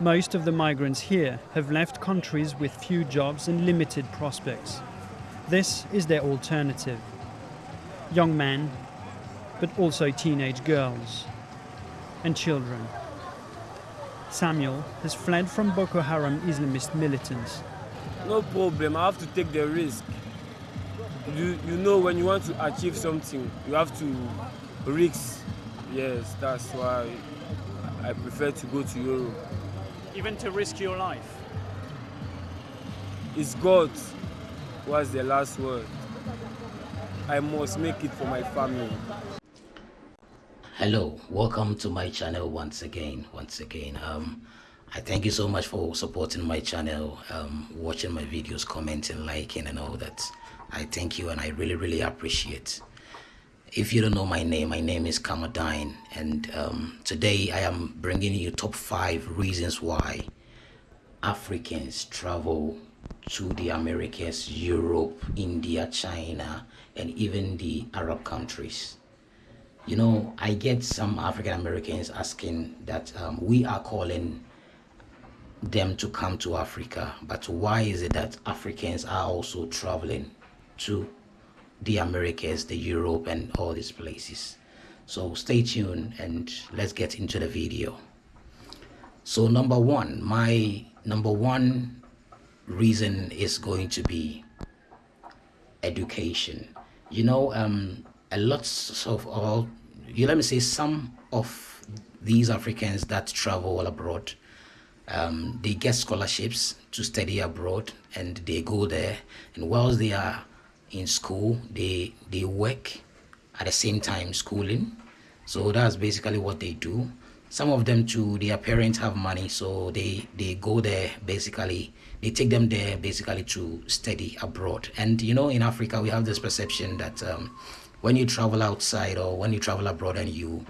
Most of the migrants here have left countries with few jobs and limited prospects. This is their alternative. Young men, but also teenage girls and children. Samuel has fled from Boko Haram Islamist militants. No problem, I have to take the risk. You, you know when you want to achieve something, you have to risk. Yes, that's why I prefer to go to Europe. Even to risk your life? It's God was the last word. I must make it for my family. Hello, welcome to my channel once again. Once again, um, I thank you so much for supporting my channel, um, watching my videos, commenting, liking, and all that. I thank you and I really, really appreciate. If you don't know my name, my name is Kamadine, and um, today I am bringing you top five reasons why Africans travel to the Americas, Europe, India, China, and even the Arab countries. You know, I get some African Americans asking that um, we are calling them to come to Africa, but why is it that Africans are also traveling to the Americas, the Europe, and all these places? So stay tuned and let's get into the video. So number one, my number one reason is going to be education. You know, um, a lot of all, you let me say some of these Africans that travel abroad, um, they get scholarships to study abroad and they go there and whilst they are in school, they, they work at the same time schooling. So that's basically what they do. Some of them too, their parents have money, so they, they go there basically they take them there basically to study abroad. And you know, in Africa, we have this perception that um, when you travel outside or when you travel abroad and you,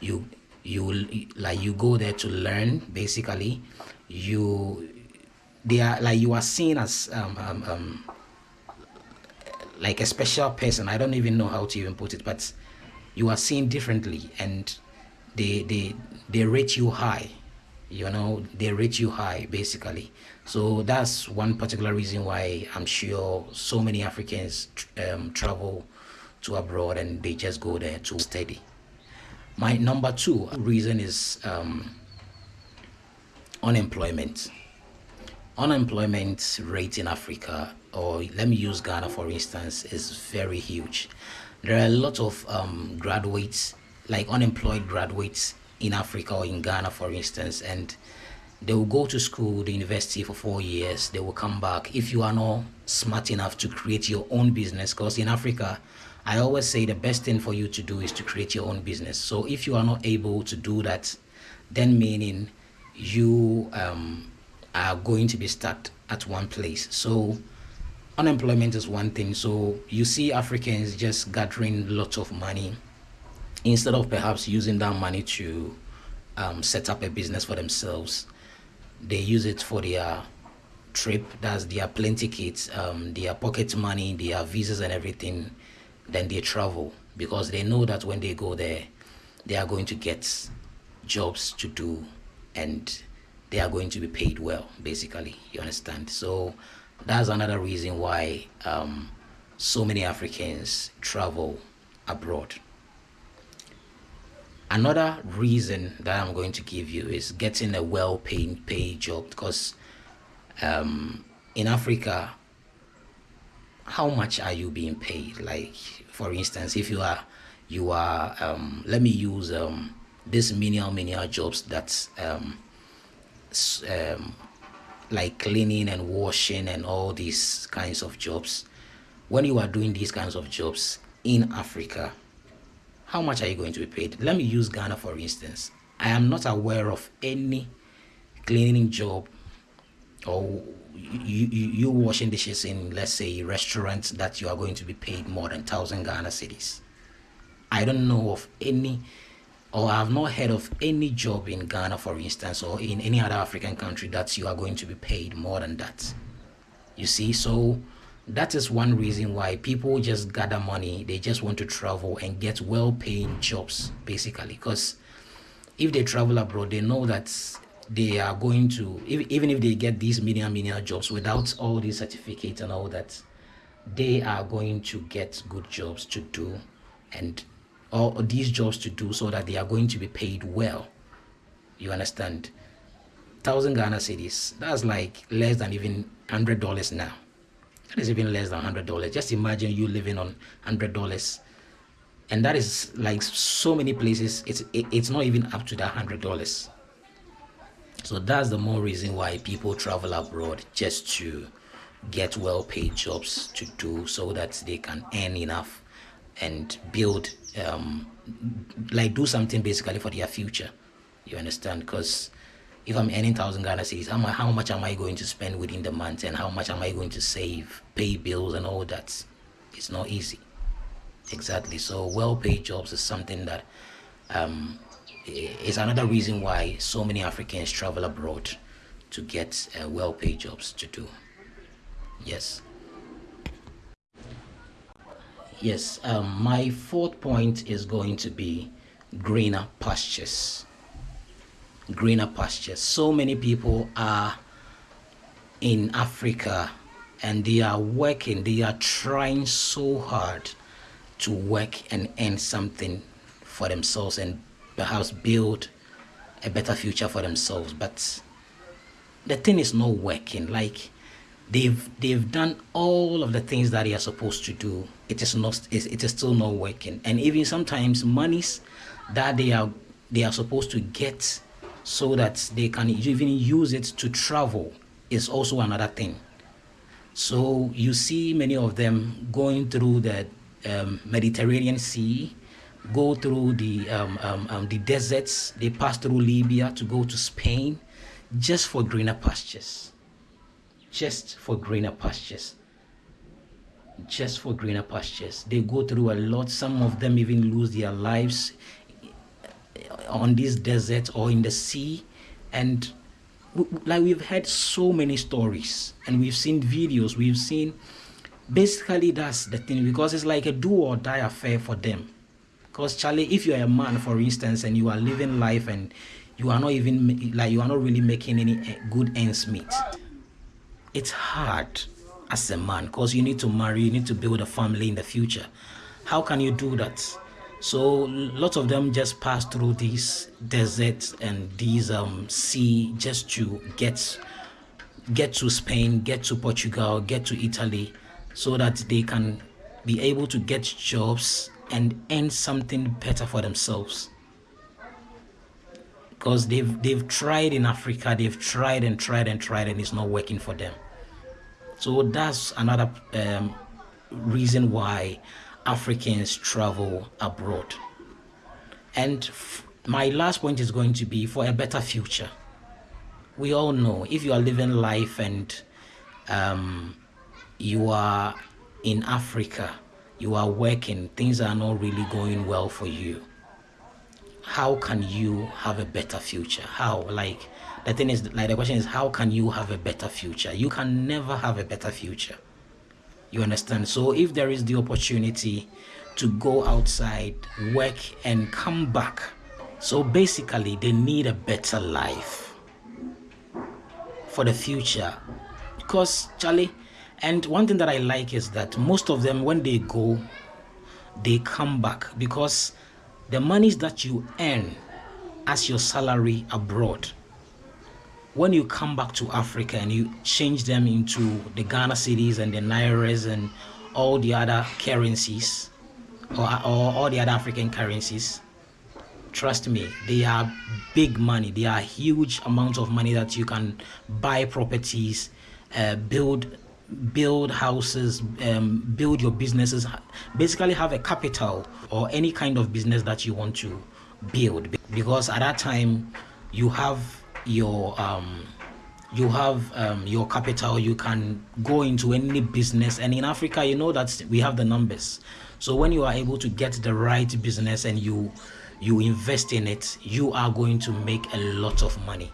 you, you like you go there to learn, basically, you, they are like you are seen as um, um, um, like a special person. I don't even know how to even put it, but you are seen differently, and they they they rate you high you know they rate you high basically. So that's one particular reason why i'm sure so many africans um, travel to abroad and they just go there to study. My number two reason is um, unemployment. Unemployment rate in africa or let me use ghana for instance is very huge there are a lot of um, graduates like unemployed graduates in Africa or in Ghana, for instance, and they will go to school, the university for four years. They will come back. If you are not smart enough to create your own business, because in Africa, I always say the best thing for you to do is to create your own business. So if you are not able to do that, then meaning you um, are going to be stuck at one place. So unemployment is one thing. So you see Africans just gathering lots of money instead of perhaps using that money to um, set up a business for themselves, they use it for their trip. That's their plane tickets, um, their pocket money, their visas and everything. Then they travel because they know that when they go there, they are going to get jobs to do and they are going to be paid well, basically. You understand? So that's another reason why um, so many Africans travel abroad. Another reason that I'm going to give you is getting a well-paying paid job because um, in Africa, how much are you being paid? Like, for instance, if you are, you are, um, let me use um, this menial menial jobs that's um, um, like cleaning and washing and all these kinds of jobs. When you are doing these kinds of jobs in Africa, how much are you going to be paid? Let me use Ghana for instance. I am not aware of any cleaning job or you, you, you washing dishes in, let's say, restaurants that you are going to be paid more than 1,000 Ghana cedis. I don't know of any, or I have not heard of any job in Ghana, for instance, or in any other African country that you are going to be paid more than that. You see, so that is one reason why people just gather money they just want to travel and get well-paying jobs basically because if they travel abroad they know that they are going to even if they get these million million jobs without all these certificates and all that they are going to get good jobs to do and all these jobs to do so that they are going to be paid well. You understand? Thousand ghana cedis that's like less than even hundred dollars now. That is even less than hundred dollars. Just imagine you living on hundred dollars. And that is like so many places it's it, it's not even up to that hundred dollars. So that's the more reason why people travel abroad just to get well paid jobs to do so that they can earn enough and build um, like do something basically for their future. You understand? Because if i'm earning thousand ghana cedis how, how much am i going to spend within the month and how much am i going to save pay bills and all that? It's not easy. Exactly. So well paid jobs is something that um, is another reason why so many africans travel abroad to get uh, well paid jobs to do. Yes yes um, my fourth point is going to be greener pastures. Greener pastures. So many people are in africa and they are working they are trying so hard to work and earn something for themselves and perhaps build a better future for themselves. But the thing is not working. Like they've they've done all of the things that they are supposed to do. It is not it is still not working. And even sometimes monies that they are they are supposed to get so that they can even use it to travel is also another thing. So you see many of them going through the um, mediterranean sea go through the um, um, um the deserts. They pass through libya to go to spain just for greener pastures just for greener pastures. Just for greener pastures. They go through a lot. Some of them even lose their lives on this desert or in the sea. And like we've heard so many stories and we've seen videos. We've seen basically that's the thing because it's like a do or die affair for them. Because charlie if you're a man for instance and you are living life and you are not even like you are not really making any eh, good ends meet it's hard as a man because you need to marry, you need to build a family in the future. How can you do that? So lots of them just pass through these deserts and these um, sea just to get get to Spain, get to Portugal, get to Italy, so that they can be able to get jobs and earn something better for themselves. Because they've they've tried in Africa, they've tried and tried and tried, and it's not working for them. So that's another um, reason why Africans travel abroad. And my last point is going to be for a better future. We all know if you are living life and um, you are in Africa, you are working, things are not really going well for you. How can you have a better future? How? Like, the thing is like the question is how can you have a better future you can never have a better future you understand so if there is the opportunity to go outside work and come back so basically they need a better life for the future because charlie and one thing that i like is that most of them when they go they come back because the monies that you earn as your salary abroad when you come back to Africa and you change them into the Ghana cedis and the Nairas and all the other currencies or, or all the other African currencies, trust me, they are big money. They are huge amounts of money that you can buy properties, uh, build build houses, um, build your businesses, basically have a capital or any kind of business that you want to build. Because at that time, you have your um, you have um, your capital. You can go into any business. And in africa you know that we have the numbers. So when you are able to get the right business and you you invest in it you are going to make a lot of money.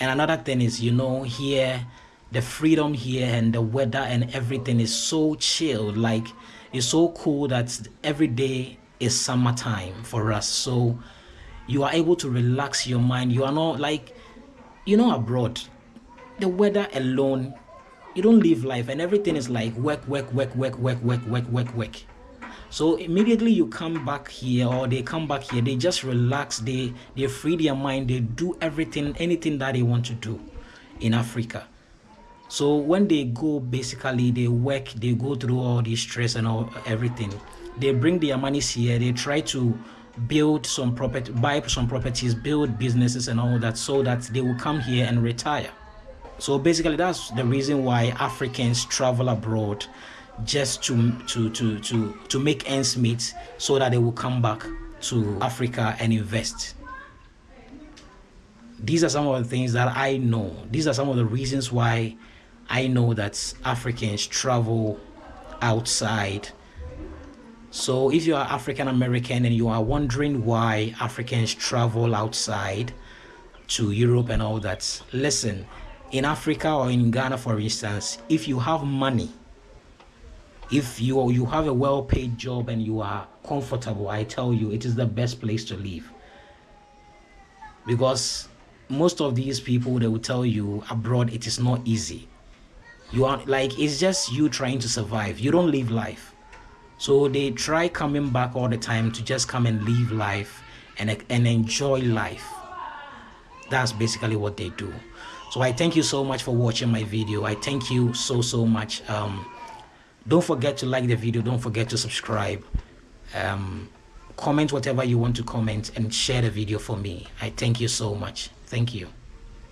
And another thing is you know here the freedom here and the weather and everything is so chill like it's so cool that every day is summertime for us. So you are able to relax your mind. You are not like you know abroad the weather alone you don't live life and everything is like work work work work work work work work work. So immediately you come back here or they come back here they just relax they they free their mind they do everything anything that they want to do in africa so when they go basically they work they go through all the stress and all everything they bring their monies here. They try to build some property buy some properties build businesses and all that so that they will come here and retire. So basically that's the reason why africans travel abroad just to to to to to make ends meet so that they will come back to africa and invest. These are some of the things that i know. These are some of the reasons why i know that africans travel outside so if you are African American and you are wondering why Africans travel outside to Europe and all that, listen, in Africa or in Ghana, for instance, if you have money, if you you have a well-paid job and you are comfortable, I tell you, it is the best place to live. Because most of these people, they will tell you abroad, it is not easy. You are like it's just you trying to survive. You don't live life so they try coming back all the time to just come and live life and, and enjoy life. That's basically what they do. So I thank you so much for watching my video. I thank you so, so much. Um, don't forget to like the video. Don't forget to subscribe. Um, comment whatever you want to comment and share the video for me. I thank you so much. Thank you.